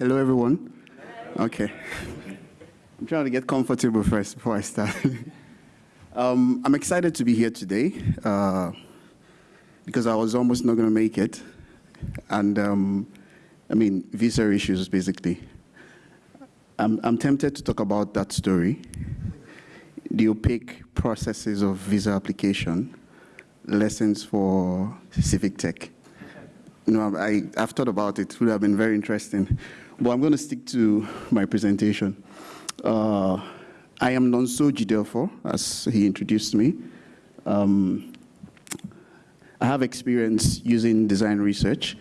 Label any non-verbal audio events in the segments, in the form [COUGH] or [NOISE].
Hello, everyone. Okay. I'm trying to get comfortable first before I start. [LAUGHS] um, I'm excited to be here today uh, because I was almost not going to make it. And um, I mean, visa issues, basically. I'm, I'm tempted to talk about that story, the opaque processes of visa application, lessons for civic tech. You know, I, I've thought about it. It would have been very interesting. But I'm going to stick to my presentation. Uh, I am Nonso Jidelfo, as he introduced me. Um, I have experience using design research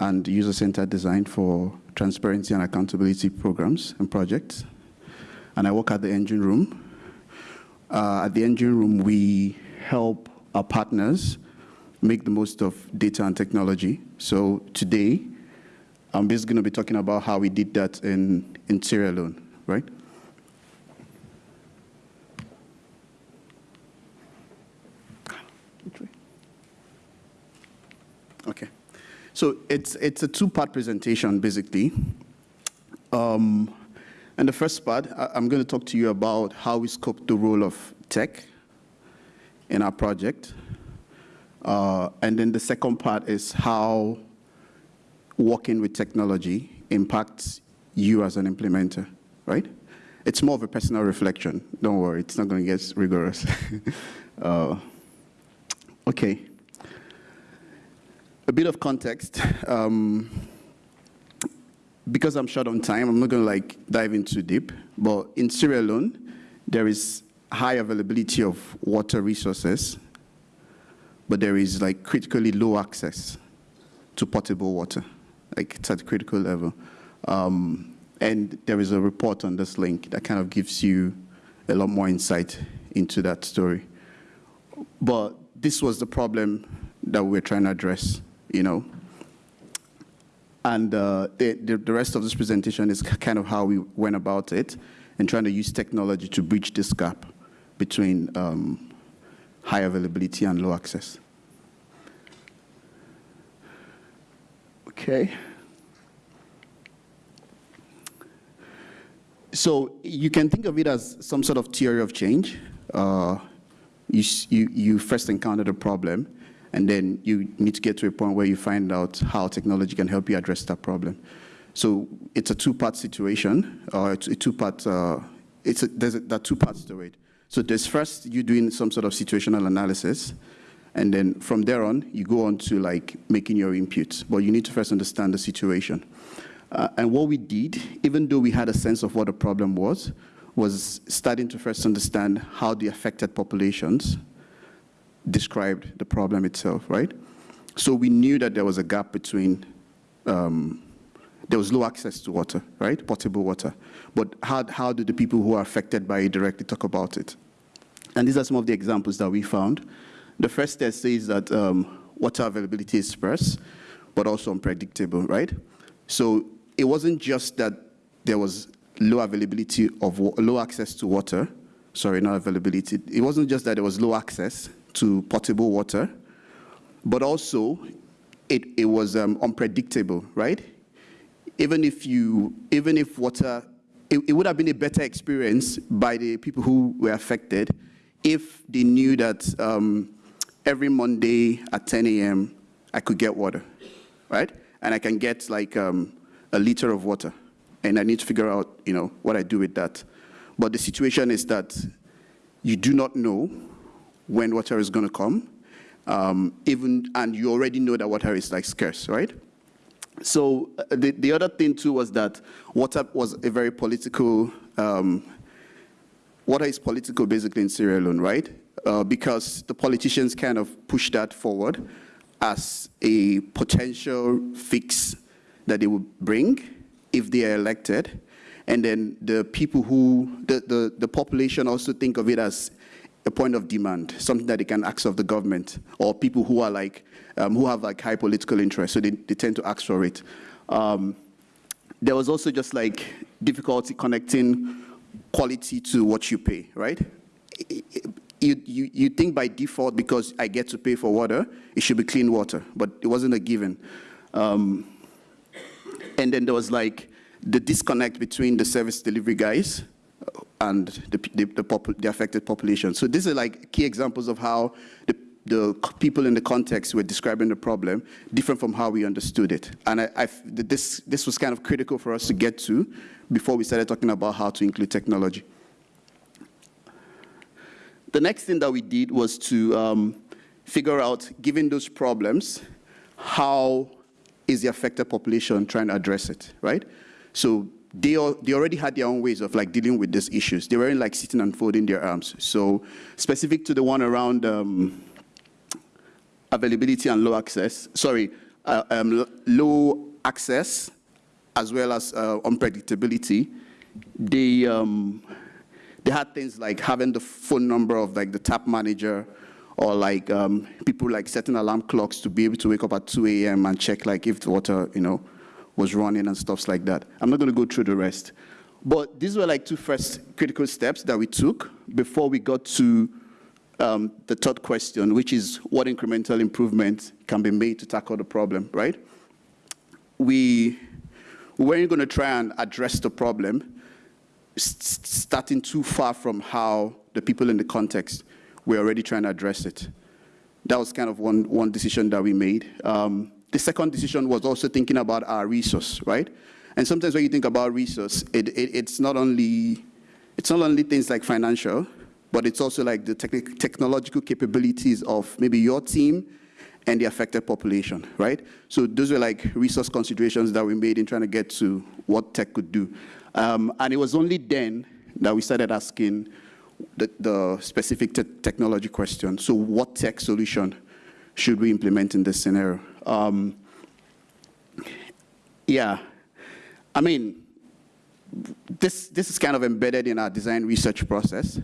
and user-centered design for transparency and accountability programs and projects. And I work at the engine room. Uh, at the engine room, we help our partners make the most of data and technology. So today, I'm basically going to be talking about how we did that in, in Sierra Leone, right? Okay. So it's, it's a two-part presentation, basically. Um, and the first part, I, I'm going to talk to you about how we scoped the role of tech in our project. Uh, and then the second part is how working with technology impacts you as an implementer, right? It's more of a personal reflection. Don't worry, it's not going to get rigorous. [LAUGHS] uh, okay. A bit of context. Um, because I'm short on time, I'm not going to like dive in too deep, but in Sierra Leone, there is high availability of water resources but there is like critically low access to potable water, like it's at a critical level. Um, and there is a report on this link that kind of gives you a lot more insight into that story. But this was the problem that we're trying to address, you know. And uh, the, the, the rest of this presentation is kind of how we went about it and trying to use technology to bridge this gap between um, high availability and low access. Okay. So you can think of it as some sort of theory of change. Uh, you, you, you first encounter the problem, and then you need to get to a point where you find out how technology can help you address that problem. So it's a two-part situation, or it's a two-part, uh, it's a, there's a, there are two parts to it. So there's first you doing some sort of situational analysis, and then from there on, you go on to like making your inputs. But you need to first understand the situation. Uh, and what we did, even though we had a sense of what the problem was, was starting to first understand how the affected populations described the problem itself, right? So we knew that there was a gap between, um, there was low access to water, right? Potable water. But how, how do the people who are affected by it directly talk about it? And these are some of the examples that we found. The first test says that um, water availability is sparse, but also unpredictable, right? So it wasn't just that there was low availability of low access to water, sorry, not availability. It wasn't just that there was low access to potable water, but also it, it was um, unpredictable, right? Even if you, even if water, it, it would have been a better experience by the people who were affected if they knew that um, every Monday at 10 a.m., I could get water, right? And I can get like um, a liter of water. And I need to figure out, you know, what I do with that. But the situation is that you do not know when water is going to come, um, even, and you already know that water is like scarce, right? So uh, the, the other thing too was that water was a very political, um, water is political basically in Sierra Leone, right? Uh, because the politicians kind of push that forward as a potential fix that they would bring if they are elected. And then the people who, the, the, the population also think of it as a point of demand, something that they can ask of the government, or people who are like, um, who have like high political interest, so they, they tend to ask for it. Um, there was also just like difficulty connecting quality to what you pay, right? You, you, you think by default, because I get to pay for water, it should be clean water, but it wasn't a given. Um, and then there was like the disconnect between the service delivery guys and the, the, the, the affected population. So these are like key examples of how the the people in the context were describing the problem different from how we understood it. And I, I, this, this was kind of critical for us to get to before we started talking about how to include technology. The next thing that we did was to um, figure out, given those problems, how is the affected population trying to address it, right? So they, they already had their own ways of like dealing with these issues. They weren't like sitting and folding their arms. So specific to the one around um, availability and low access, sorry, uh, um, low access as well as uh, unpredictability, they, um, they had things like having the phone number of like the tap manager or like um, people like setting alarm clocks to be able to wake up at 2 a.m. and check like if the water, you know, was running and stuff like that. I'm not gonna go through the rest. But these were like two first critical steps that we took before we got to um, the third question, which is what incremental improvement can be made to tackle the problem, right? We, we weren't going to try and address the problem starting too far from how the people in the context were already trying to address it. That was kind of one, one decision that we made. Um, the second decision was also thinking about our resource, right? And sometimes when you think about resource, it, it, it's, not only, it's not only things like financial, but it's also like the technological capabilities of maybe your team and the affected population, right? So those were like resource considerations that we made in trying to get to what tech could do. Um, and it was only then that we started asking the, the specific te technology question. So what tech solution should we implement in this scenario? Um, yeah, I mean, this, this is kind of embedded in our design research process.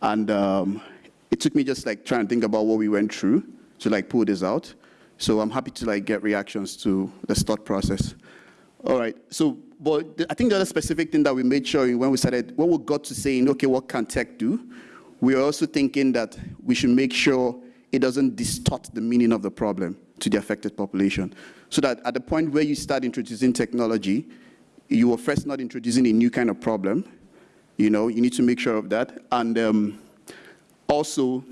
And um, it took me just like trying to think about what we went through to like pull this out. So I'm happy to like get reactions to the thought process. All right, so but I think the other specific thing that we made sure when we started, when we got to saying, okay, what can tech do? We are also thinking that we should make sure it doesn't distort the meaning of the problem to the affected population. So that at the point where you start introducing technology, you are first not introducing a new kind of problem, you know, you need to make sure of that. And um, also,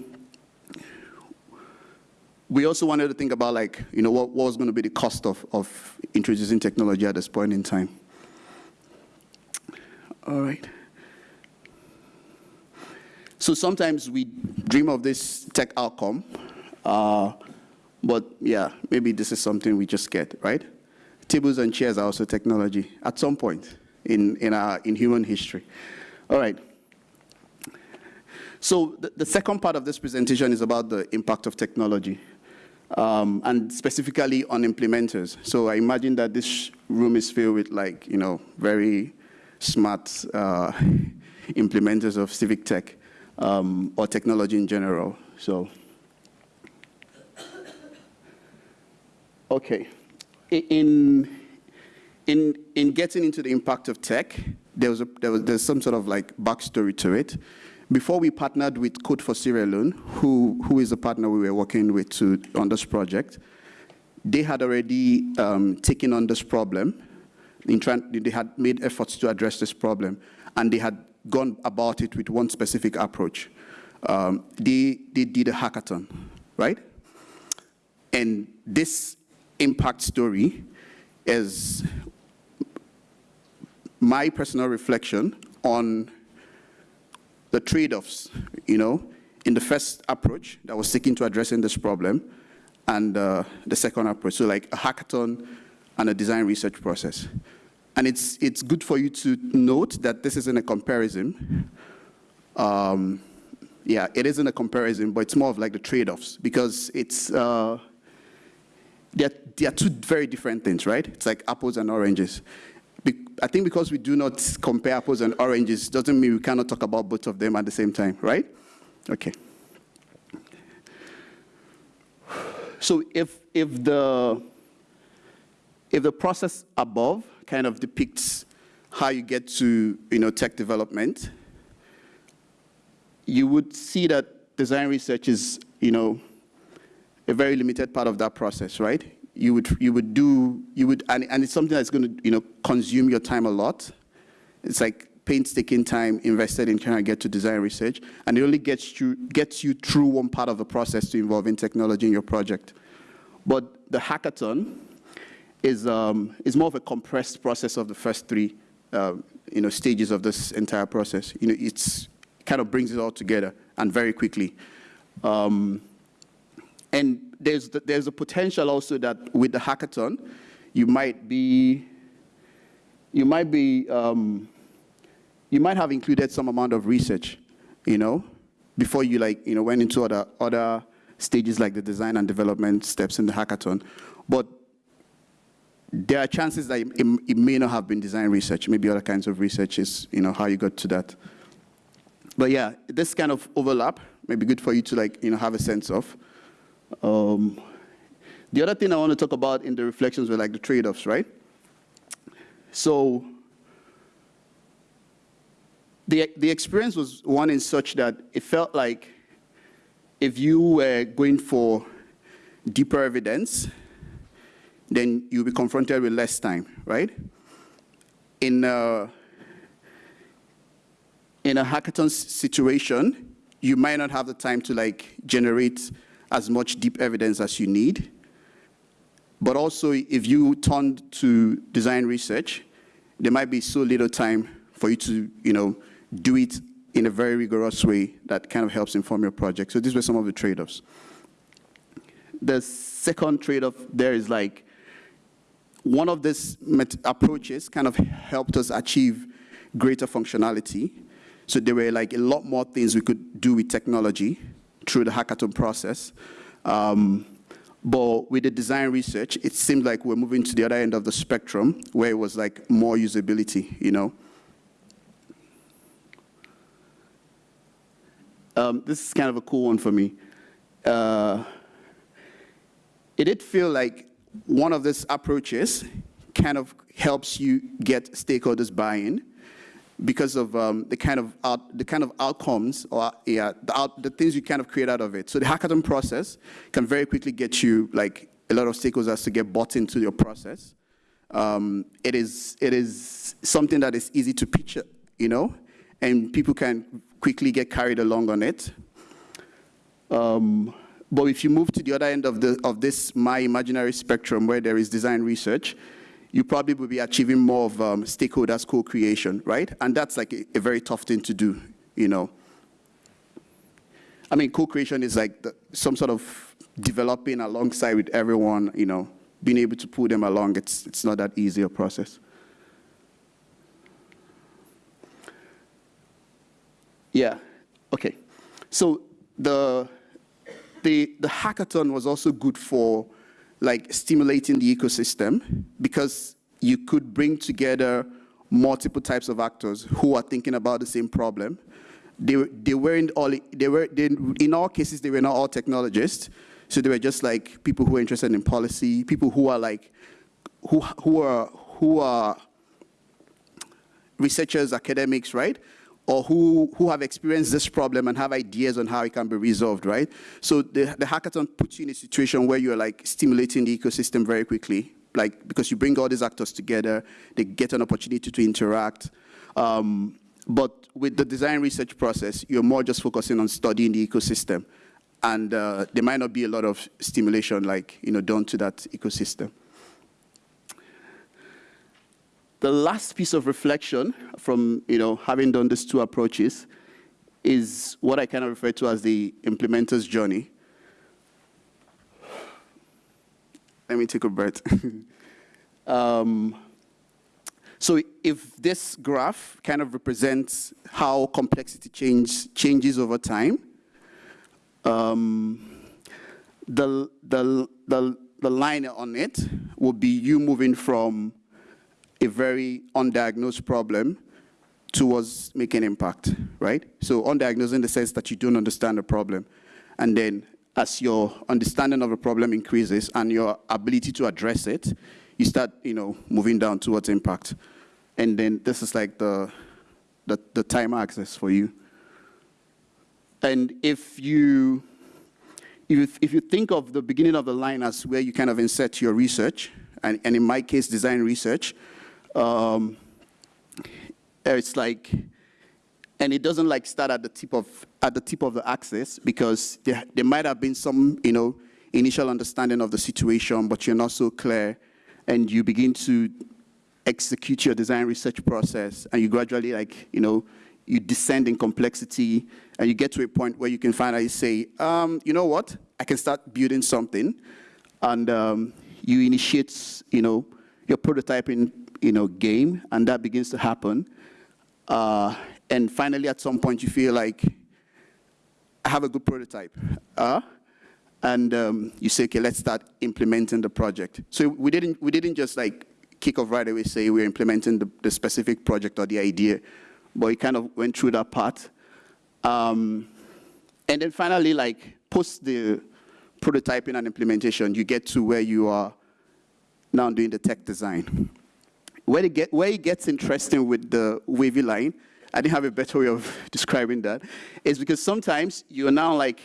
we also wanted to think about like, you know, what, what was going to be the cost of, of introducing technology at this point in time. All right. So sometimes we dream of this tech outcome, uh, but yeah, maybe this is something we just get, right? Tables and chairs are also technology at some point in, in, our, in human history. All right. So the, the, second part of this presentation is about the impact of technology, um, and specifically on implementers. So I imagine that this room is filled with like, you know, very smart uh, [LAUGHS] implementers of civic tech um, or technology in general. So, okay. In, in, in getting into the impact of tech, there was, a, there was there's some sort of like backstory to it. Before we partnered with Code for Sierra Leone, who, who is a partner we were working with to, on this project, they had already um, taken on this problem. They had made efforts to address this problem, and they had gone about it with one specific approach. Um, they, they did a hackathon, right? And this impact story is my personal reflection on the trade-offs, you know, in the first approach that was seeking to addressing this problem and uh, the second approach, so like a hackathon and a design research process. And it's, it's good for you to note that this isn't a comparison. Um, yeah, it isn't a comparison, but it's more of like the trade-offs because it's, uh, they're two very different things, right? It's like apples and oranges. I think because we do not compare apples and oranges doesn't mean we cannot talk about both of them at the same time, right? Okay. So if, if, the, if the process above kind of depicts how you get to you know, tech development, you would see that design research is you know, a very limited part of that process, right? You would, you would do, you would, and, and it's something that's going to, you know, consume your time a lot. It's like painstaking time invested in trying to get to design research, and it only gets you, gets you through one part of the process to involving technology in your project. But the hackathon is, um, is more of a compressed process of the first three uh, you know, stages of this entire process. You know, it's kind of brings it all together and very quickly. Um, and there's, the, there's a potential also that with the hackathon, you might be, you might be, um, you might have included some amount of research, you know, before you like, you know, went into other, other stages like the design and development steps in the hackathon. But there are chances that it, it, may not have been design research. Maybe other kinds of research is, you know, how you got to that. But yeah, this kind of overlap may be good for you to like, you know, have a sense of. Um, the other thing I want to talk about in the reflections were like the trade-offs, right? So the, the experience was one in such that it felt like if you were going for deeper evidence, then you'll be confronted with less time, right? In a, in a hackathon situation, you might not have the time to like generate as much deep evidence as you need. But also, if you turn to design research, there might be so little time for you to, you know, do it in a very rigorous way that kind of helps inform your project. So these were some of the trade-offs. The second trade-off there is like, one of these approaches kind of helped us achieve greater functionality. So there were like a lot more things we could do with technology through the hackathon process. Um, but with the design research, it seemed like we're moving to the other end of the spectrum where it was like more usability, you know. Um, this is kind of a cool one for me. Uh, it did feel like one of these approaches kind of helps you get stakeholders buy-in because of um, the kind of out, the kind of outcomes or yeah the, out, the things you kind of create out of it. So the hackathon process can very quickly get you like a lot of stakeholders to get bought into your process. Um, it is it is something that is easy to pitch, you know, and people can quickly get carried along on it. Um, but if you move to the other end of, the, of this my imaginary spectrum where there is design research, you probably will be achieving more of um, stakeholders co-creation, right? And that's like a, a, very tough thing to do, you know. I mean, co-creation is like the, some sort of developing alongside with everyone, you know, being able to pull them along. It's, it's not that easy a process. Yeah, okay. So the the, the hackathon was also good for like stimulating the ecosystem because you could bring together multiple types of actors who are thinking about the same problem. They, they weren't all, they were, they, in all cases, they were not all technologists. So they were just like people who are interested in policy, people who are like, who, who are, who are researchers, academics, right? Or who, who have experienced this problem and have ideas on how it can be resolved, right? So the, the hackathon puts you in a situation where you're like stimulating the ecosystem very quickly, like because you bring all these actors together, they get an opportunity to interact. Um, but with the design research process, you're more just focusing on studying the ecosystem. And uh, there might not be a lot of stimulation like, you know, done to that ecosystem. The last piece of reflection from you know, having done these two approaches is what I kind of refer to as the implementer's journey. Let me take a breath. [LAUGHS] um, so if this graph kind of represents how complexity change, changes over time, um, the, the, the, the line on it will be you moving from a very undiagnosed problem towards making impact, right? So undiagnosed in the sense that you don't understand the problem. And then as your understanding of the problem increases and your ability to address it, you start, you know, moving down towards impact. And then this is like the, the, the time axis for you. And if you, if if you think of the beginning of the line as where you kind of insert your research, and, and in my case, design research, um, it's like, and it doesn't like start at the tip of, at the tip of the axis because there, there might have been some, you know, initial understanding of the situation, but you're not so clear, and you begin to execute your design research process, and you gradually like, you know, you descend in complexity, and you get to a point where you can finally say, um, you know what, I can start building something, and um, you initiate, you know, your prototyping, you know, game, and that begins to happen. Uh, and finally, at some point, you feel like, I have a good prototype. Uh, and um, you say, okay, let's start implementing the project. So we didn't, we didn't just like kick off right away, say we're implementing the, the specific project or the idea, but we kind of went through that part. Um, and then finally, like post the prototyping and implementation, you get to where you are now doing the tech design. Where it, get, where it gets interesting with the wavy line, I didn't have a better way of [LAUGHS] describing that, is because sometimes you're now like,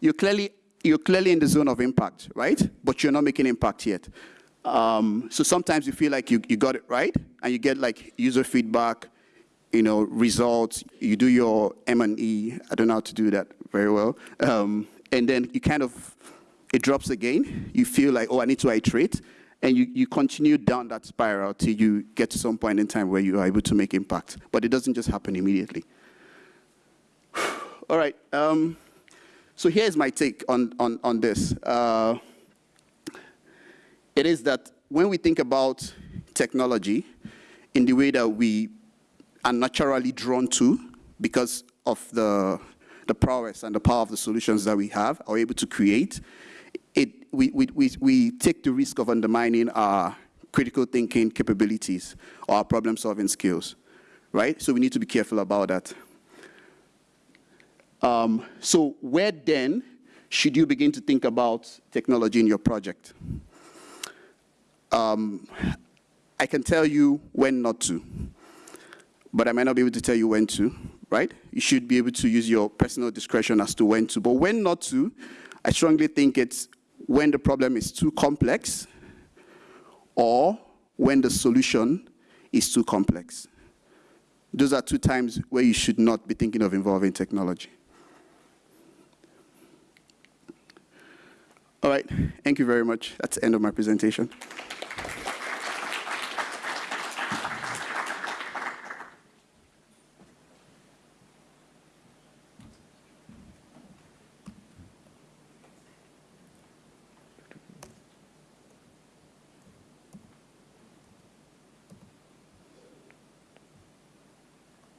you're clearly, you're clearly in the zone of impact, right? But you're not making impact yet. Um, so sometimes you feel like you, you got it right, and you get like user feedback, you know, results, you do your M&E, I don't know how to do that very well, um, and then you kind of, it drops again, you feel like, oh, I need to iterate, and you, you continue down that spiral till you get to some point in time where you are able to make impact. But it doesn't just happen immediately. [SIGHS] All right, um, so here's my take on, on, on this. Uh, it is that when we think about technology in the way that we are naturally drawn to because of the, the prowess and the power of the solutions that we have, are able to create, we, we, we, we take the risk of undermining our critical thinking capabilities or our problem solving skills, right? So we need to be careful about that. Um, so where then should you begin to think about technology in your project? Um, I can tell you when not to but I might not be able to tell you when to, right? You should be able to use your personal discretion as to when to. But when not to, I strongly think it's when the problem is too complex or when the solution is too complex. Those are two times where you should not be thinking of involving technology. All right, thank you very much. That's the end of my presentation.